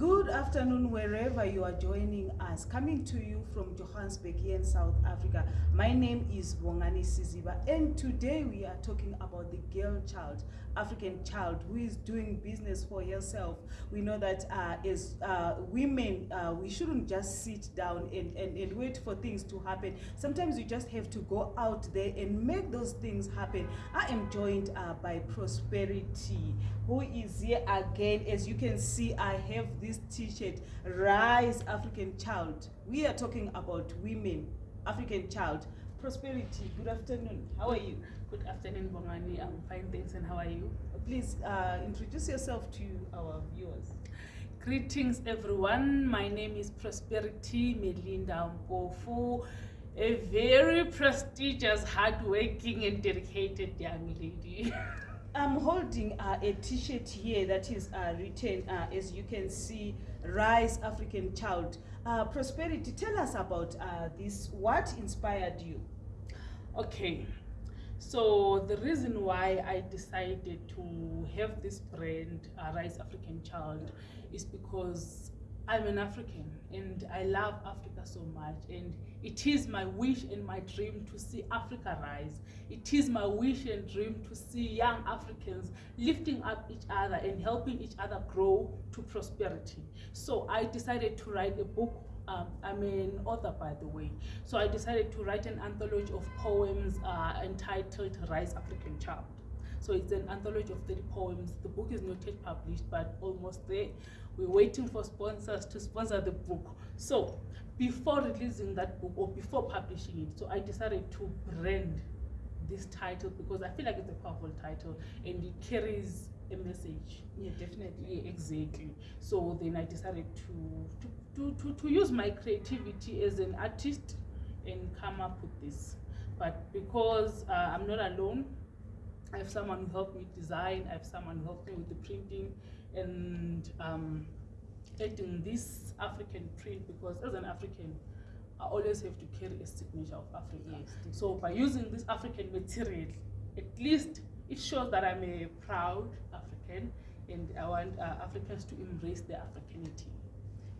Good afternoon, wherever you are joining us. Coming to you from Johannesburg here in South Africa. My name is Bongani Siziba, and today we are talking about the girl child, African child, who is doing business for herself. We know that uh, as uh, women, uh, we shouldn't just sit down and, and, and wait for things to happen. Sometimes you just have to go out there and make those things happen. I am joined uh, by Prosperity, who is here again. As you can see, I have this t-shirt, Rise African Child. We are talking about women, African child. Prosperity, good afternoon. How are you? Good afternoon, Bongani. I'm fine, thanks. And how are you? Please uh, introduce yourself to our viewers. Greetings, everyone. My name is Prosperity Melinda Mpofu, a very prestigious, hardworking, and dedicated young lady. I'm holding uh, a t-shirt here that is uh, written, uh, as you can see, Rise African Child. Uh, Prosperity, tell us about uh, this. What inspired you? okay, so the reason why I decided to have this brand, uh, Rise African Child, is because I'm an African and I love Africa so much. And it is my wish and my dream to see Africa rise. It is my wish and dream to see young Africans lifting up each other and helping each other grow to prosperity. So I decided to write a book. Um, I'm an author, by the way. So I decided to write an anthology of poems uh, entitled Rise African Child. So it's an anthology of 30 poems. The book is not yet published, but almost there. We're waiting for sponsors to sponsor the book. So before releasing that book or before publishing it, so I decided to brand this title because I feel like it's a powerful title and it carries a message. Yeah, definitely. Yeah, exactly. So then I decided to, to, to, to, to use my creativity as an artist and come up with this. But because uh, I'm not alone, I have someone who helped me design, I have someone who helped me with the printing and um, adding this African print because as an African, I always have to carry a signature of Africa. Yes, so by using this African material, at least it shows that I'm a proud African and I want uh, Africans to embrace their Africanity.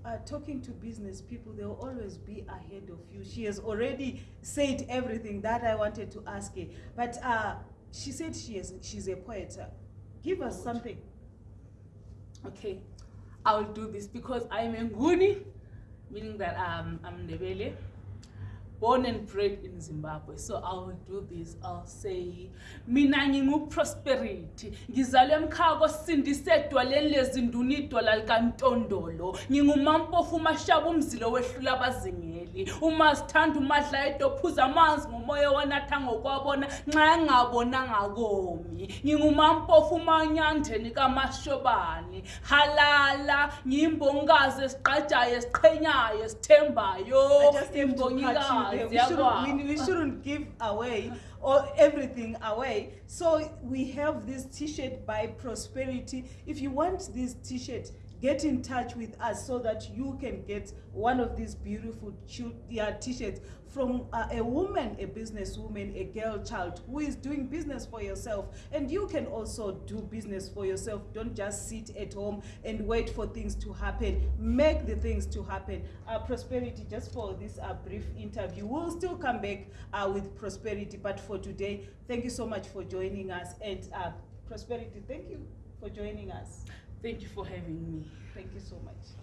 Uh, talking to business people, they'll always be ahead of you. She has already said everything that I wanted to ask her. But uh, she said she is, she's a poet. Give us something. Okay, I'll do this because I'm a Nguni, meaning that um, I'm Ndebele, born and bred in Zimbabwe. So I'll do this. I'll say, mina ngingu prosperity. Ngizalwe emkhako sindisedwa lezi nduni idwala likantondolo. Ngingumampofu umashaba umzilo wehlula abazingeli. Uma sithanda umadla edophuza amanzi ngomoya wanatha ngokwabona nxa engabonanga komi. Ngingumampofu umanyandeni kamashobani. Halala ngiyimbongazi esiqajayo esiqhenyayo esithembayo. I just have to cut you there. We shouldn't, we, we shouldn't give away or everything away. So we have this t-shirt by Prosperity. If you want this t-shirt, get in touch with us so that you can get one of these beautiful t-shirts from uh, a woman, a businesswoman, a girl child who is doing business for yourself. And you can also do business for yourself. Don't just sit at home and wait for things to happen. Make the things to happen. Uh, prosperity, just for this uh, brief interview. We'll still come back uh, with prosperity, but for today, thank you so much for joining us. And uh, prosperity, thank you for joining us. Thank you for having me. Thank you so much.